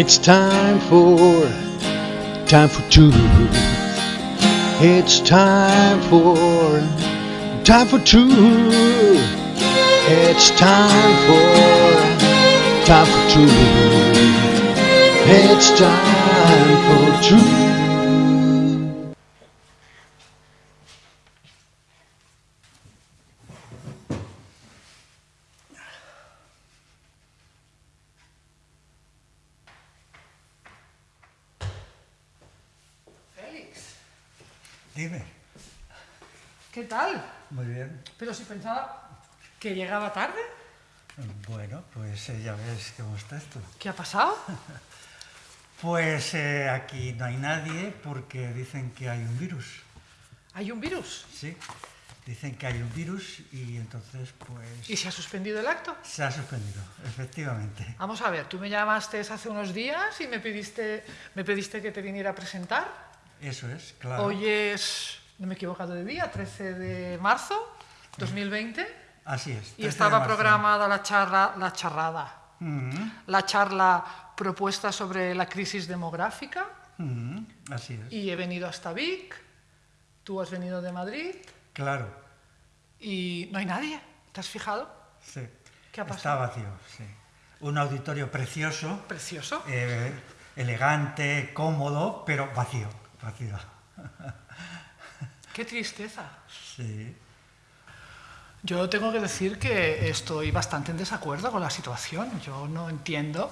It's time for, time for two. It's time for, time for two. It's time for, time for two. It's time for truth. Dime. ¿qué tal? Muy bien. Pero si pensaba que llegaba tarde, Bueno, pues eh, ya ves cómo está esto. ¿qué ha pasado? Pues eh, aquí no hay nadie porque dicen que hay un virus. Hay un virus Sí, dicen que hay un virus y entonces pues y se ha suspendido el acto. se ha suspendido, efectivamente. Vamos a ver, tú me llamaste hace unos días y me pediste, me pediste que te viniera a presentar. Eso es, claro. Hoy es, no me he equivocado de día, 13 de marzo 2020 Así es. 13 y estaba programada la charla, la charrada, Mhm, la charla propuesta sobre la crisis demográfica mhm, Así es. y he venido hasta Vic, tú has venido de Madrid Claro, y no hay nadie. ¿Te has fijado? sí. ¿Qué ha Está pasado? vacío, sí. Un auditorio precioso, Precioso. eh, elegante, cómodo, pero vacío, Qué tristeza. Sí. Yo tengo que decir que estoy bastante en desacuerdo con la situación. Yo no entiendo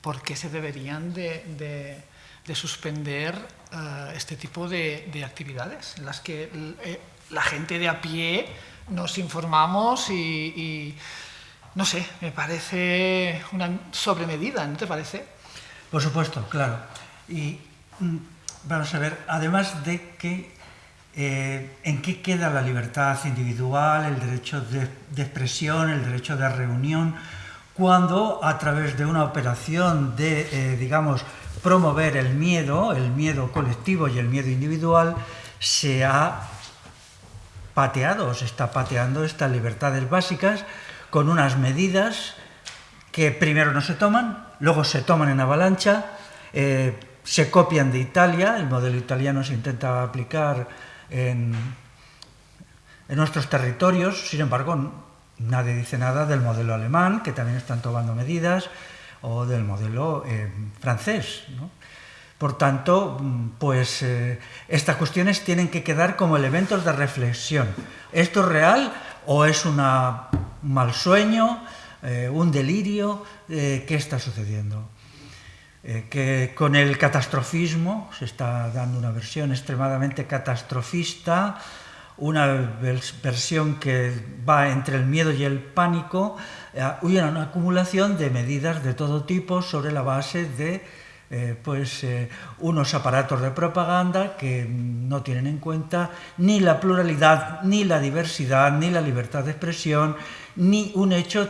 por qué se deberían de, de- de suspender eh, este tipo de, de actividades en las que eh, la gente de a pie nos informamos y, y, no sé, me parece una sobremedida, ¿no te parece? Por supuesto, claro. Y mm, vamos a ver, además de que eh, en qué queda la libertad individual, el derecho de, expresión, el derecho de reunión, cuando a través de una operación de, eh, digamos, promover el miedo, el miedo colectivo y el miedo individual, se ha pateado, se está pateando estas libertades básicas con unas medidas que primero no se toman, luego se toman en avalancha, eh, se copian de Italia, el modelo italiano se intenta aplicar en, en nuestros territorios, sin embargo, nadie dice nada del modelo alemán, que también están tomando medidas, o del modelo eh, francés. Por tanto, pues eh, estas cuestiones tienen que quedar como elementos de reflexión. ¿Esto es real o es una- un mal sueño, eh, un delirio? ¿Qué está sucediendo? Eh, que con el catastrofismo se está dando una versión extremadamente catastrofista, una vers- versión que va entre el miedo y el pánico, eh, y una acumulación de medidas de todo tipo sobre la base de eh, pues, unos aparatos de propaganda que no tienen en cuenta ni la pluralidad, ni la diversidad, ni la libertad de expresión, ni un hecho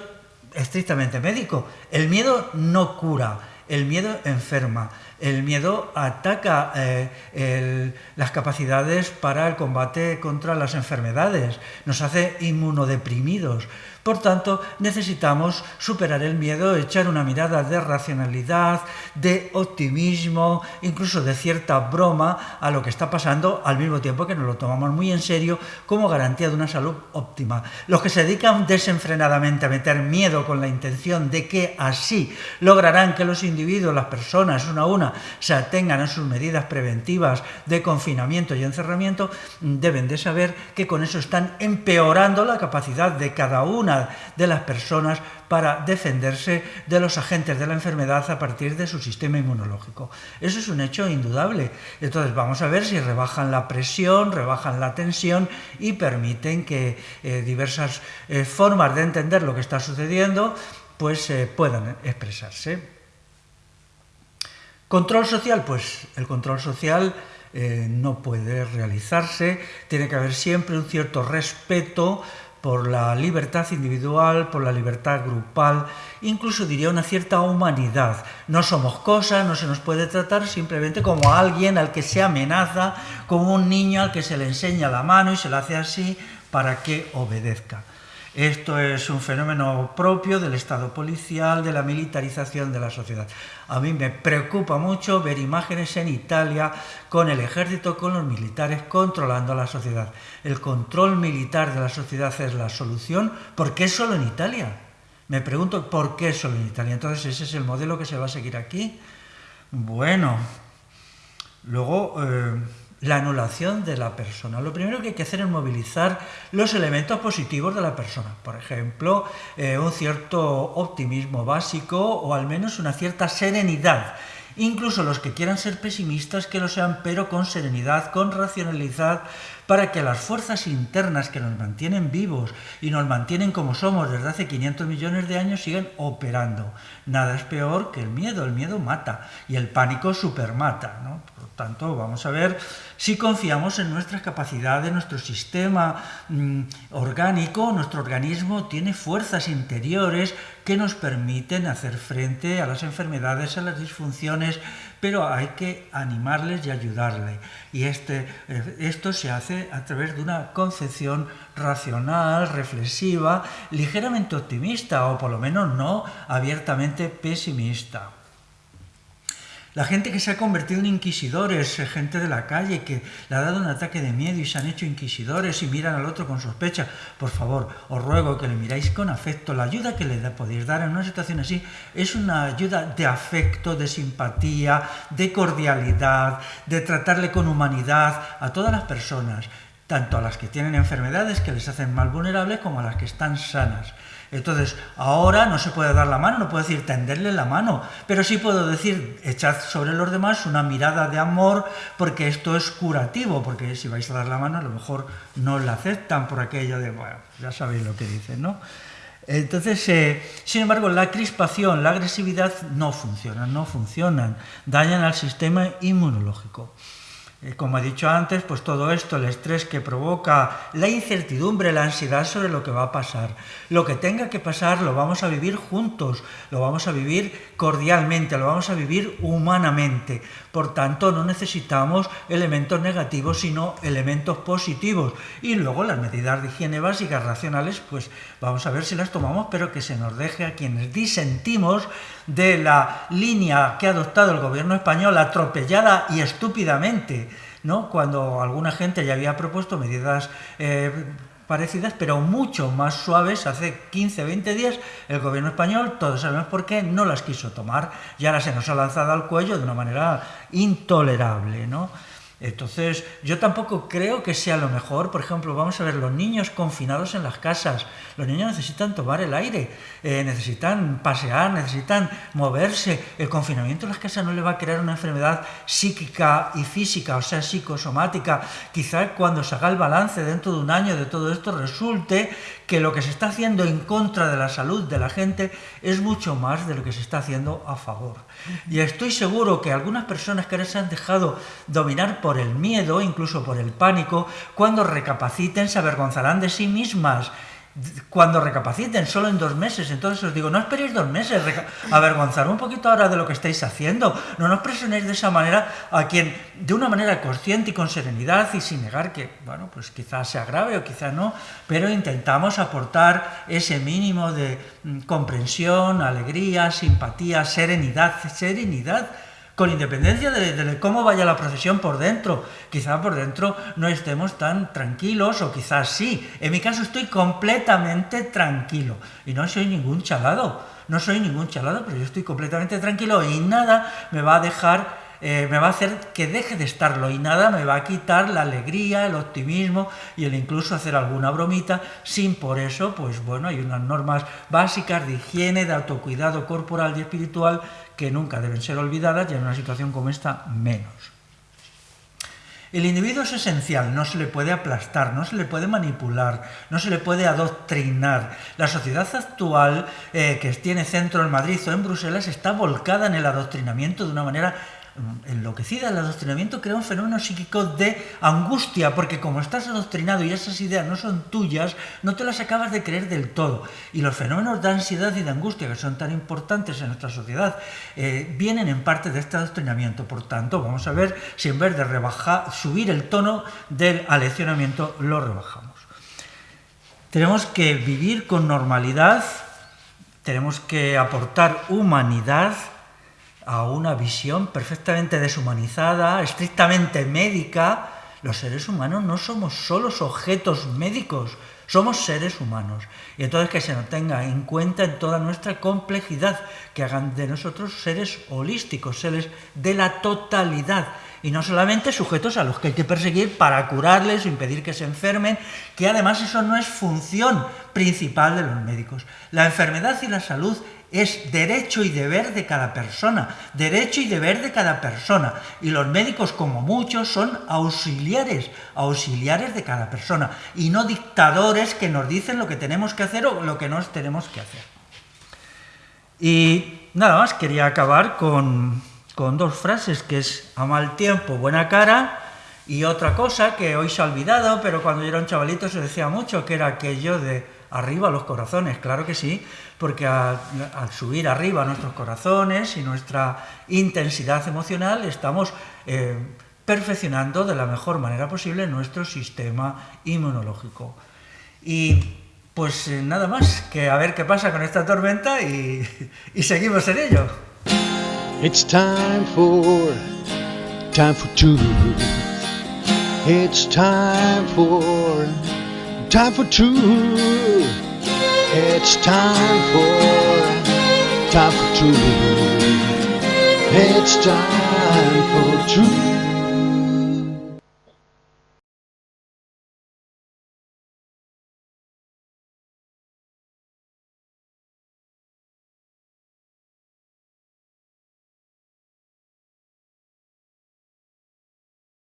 estrictamente médico. El miedo no cura, el miedo enferma, el miedo ataca eh, las capacidades para el combate contra las enfermedades, nos hace inmunodeprimidos. Por tanto, necesitamos superar el miedo, echar una mirada de racionalidad, de optimismo, incluso de cierta broma a lo que está pasando, al mismo tiempo que nos lo tomamos muy en serio como garantía de una salud óptima. Los que se dedican desenfrenadamente a meter miedo con la intención de que así lograrán que los individuos, las personas, una a una, se atengan a sus medidas preventivas de confinamiento y encerramiento, deben de saber que con eso están empeorando la capacidad de cada una de las personas para defenderse de los agentes de la enfermedad a partir de su sistema inmunológico. Eso es un hecho indudable. Entonces vamos a ver si rebajan la presión, rebajan la tensión y permiten que eh, diversas eh, formas de entender lo que está sucediendo pues eh, puedan expresarse. Control social, pues el control social no puede realizarse, tiene que haber siempre un cierto respeto por la libertad individual, por la libertad grupal, incluso diría una cierta humanidad. No somos cosas, no se nos puede tratar simplemente como alguien al que se amenaza, como un niño al que se le enseña la mano y se le hace así para que obedezca. Esto es un fenómeno propio del Estado policial, de la militarización de la sociedad. A mí me preocupa mucho ver imágenes en Italia con el ejército, con los militares controlando la sociedad. El control militar de la sociedad es la solución. ¿Por qué solo en Italia? Me pregunto por qué solo en Italia. Entonces, ¿ese es el modelo que se va a seguir aquí? Bueno, luego eh, la anulación de la persona. Lo primero que hay que hacer es movilizar los elementos positivos de la persona. Por ejemplo, eh, un cierto optimismo básico o al menos una cierta serenidad incluso los que quieran ser pesimistas que lo sean, pero con serenidad, con racionalidad, para que las fuerzas internas que nos mantienen vivos y nos mantienen como somos desde hace 500 millones de años sigan operando. Nada es peor que el miedo, el miedo mata y el pánico supermata. ¿no? Por tanto, vamos a ver si confiamos en nuestras capacidades, nuestro sistema mm, orgánico, nuestro organismo tiene fuerzas interiores que nos permiten hacer frente a las enfermedades, a las disfunciones, pero hay que animarles y ayudarles. Y este, eh, esto se hace a través de una concepción racional, reflexiva, ligeramente optimista o por lo menos no abiertamente pesimista. La gente que se ha convertido en inquisidores, eh, gente de la calle que le ha dado un ataque de miedo y se han hecho inquisidores y miran al otro con sospecha, por favor, os ruego que le miráis con afecto. La ayuda que le podéis dar en una situación así es una ayuda de afecto, de simpatía, de cordialidad, de tratarle con humanidad a todas las personas, tanto a las que tienen enfermedades que les hacen más vulnerables como a las que están sanas. Entonces, ahora no se puede dar la mano, no puedo decir tenderle la mano, pero sí puedo decir echad sobre los demás una mirada de amor, porque esto es curativo, porque si vais a dar la mano a lo mejor no la aceptan por aquello de, bueno, ya sabéis lo que dicen, ¿no? Entonces, eh, sin embargo, la crispación, la agresividad no funcionan, no funcionan, dañan al sistema inmunológico. Eh, como he dicho antes, pues todo esto, el estrés que provoca, la incertidumbre, la ansiedad sobre lo que va a pasar. Lo que tenga que pasar lo vamos a vivir juntos, lo vamos a vivir cordialmente, lo vamos a vivir humanamente. Por tanto, no necesitamos elementos negativos, sino elementos positivos. Y luego las medidas de higiene básicas racionales, pues vamos a ver si las tomamos, pero que se nos deje a quienes disentimos de la línea que ha adoptado el gobierno español atropellada y estúpidamente, ¿no? cuando alguna gente ya había propuesto medidas eh, parecidas, pero mucho más suaves. Hace 15, 20 días el gobierno español, todos sabemos por qué, no las quiso tomar y ahora se nos ha lanzado al cuello de una manera intolerable. ¿no? Entonces, yo tampoco creo que sea lo mejor. Por ejemplo, vamos a ver los niños confinados en las casas. Los niños necesitan tomar el aire, eh, necesitan pasear, necesitan moverse. El confinamiento en las casas no le va a crear una enfermedad psíquica y física, o sea, psicosomática. Quizá cuando se haga el balance dentro de un año de todo esto resulte que lo que se está haciendo en contra de la salud de la gente es mucho más de lo que se está haciendo a favor. Y estoy seguro que algunas personas que ahora se han dejado dominar por el miedo, incluso por el pánico, cuando recapaciten se avergonzarán de sí mismas cuando recapaciten, solo en dos meses. Entonces os digo, no esperéis dos meses, avergonzar un poquito ahora de lo que estáis haciendo. No nos presionéis de esa manera a quien, de una manera consciente y con serenidad y sin negar que, bueno, pues quizás sea grave o quizás no, pero intentamos aportar ese mínimo de mm, comprensión, alegría, simpatía, serenidad, serenidad con independencia de, cómo vaya la procesión por dentro. Quizá por dentro no estemos tan tranquilos o quizás sí. En mi caso estoy completamente tranquilo y no soy ningún chalado. No soy ningún chalado, pero yo estoy completamente tranquilo y nada me va a dejar eh, me va a hacer que deje de estarlo y nada me va a quitar la alegría, el optimismo y el incluso hacer alguna bromita sin por eso, pues bueno, hay unas normas básicas de higiene, de autocuidado corporal y espiritual que nunca deben ser olvidadas y en una situación como esta menos. El individuo es esencial, no se le puede aplastar, no se le puede manipular, no se le puede adoctrinar. La sociedad actual eh, que tiene centro en Madrid o en Bruselas está volcada en el adoctrinamiento de una manera enloquecida, el adoctrinamiento crea un fenómeno psíquico de angustia, porque como estás adoctrinado y esas ideas no son tuyas, no te las acabas de creer del todo. Y los fenómenos de ansiedad y de angustia, que son tan importantes en nuestra sociedad, eh, vienen en parte de este adoctrinamiento. Por tanto, vamos a ver si en vez de rebajar, subir el tono del aleccionamiento, lo rebajamos. Tenemos que vivir con normalidad, tenemos que aportar humanidad a una visión perfectamente deshumanizada, estrictamente médica. Los seres humanos no somos solos objetos médicos, somos seres humanos. Y entonces que se nos tenga en cuenta en toda nuestra complejidad, que hagan de nosotros seres holísticos, seres de la totalidad y no solamente sujetos a los que hay que perseguir para curarles o impedir que se enfermen, que además eso no es función principal de los médicos. La enfermedad y la salud es derecho y deber de cada persona, derecho y deber de cada persona. Y los médicos, como muchos, son auxiliares, auxiliares de cada persona, y no dictadores que nos dicen lo que tenemos que hacer o lo que no tenemos que hacer. Y nada más, quería acabar con con dos frases, que es a mal tiempo, buena cara, y otra cosa que hoy se ha olvidado, pero cuando yo era un chavalito se decía mucho, que era aquello de arriba los corazones, claro que sí, porque al, subir arriba nuestros corazones y nuestra intensidad emocional estamos eh, perfeccionando de la mejor manera posible nuestro sistema inmunológico. Y pues eh, nada más, que a ver qué pasa con esta tormenta y seguimos en ello. It's time for, time for truth. It's time for, time for truth. It's time for, time for truth. It's time for truth.